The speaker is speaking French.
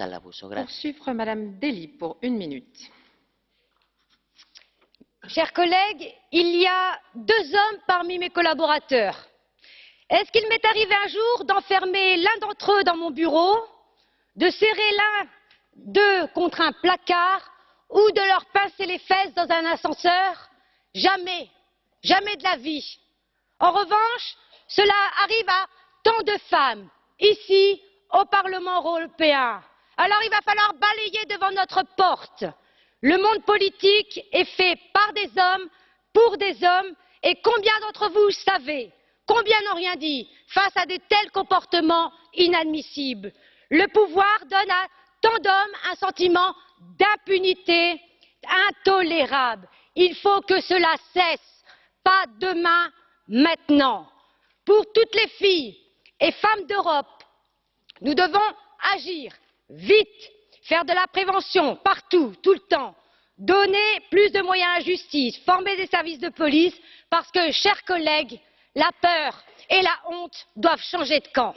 al abuso. Gracias. Poursuivre Madame Dely pour une minute. Chers collègues, il y a deux hommes parmi mes collaborateurs. Est-ce qu'il m'est arrivé un jour d'enfermer l'un d'entre eux dans mon bureau, de serrer l'un d'eux contre un placard ou de leur pincer les fesses dans un ascenseur? Jamais, jamais de la vie. En revanche, cela arrive à tant de femmes, ici, au Parlement européen. Alors il va falloir balayer devant notre porte. Le monde politique est fait par des hommes, pour des hommes, et combien d'entre vous savez, combien n'ont rien dit face à de tels comportements inadmissibles? Le pouvoir donne à tant d'hommes un sentiment d'impunité intolérable. Il faut que cela cesse, pas demain, maintenant. Pour toutes les filles et femmes d'Europe, nous devons agir vite, faire de la prévention partout, tout le temps, donner plus de moyens à la justice, former des services de police, parce que, chers collègues, la peur et la honte doivent changer de camp.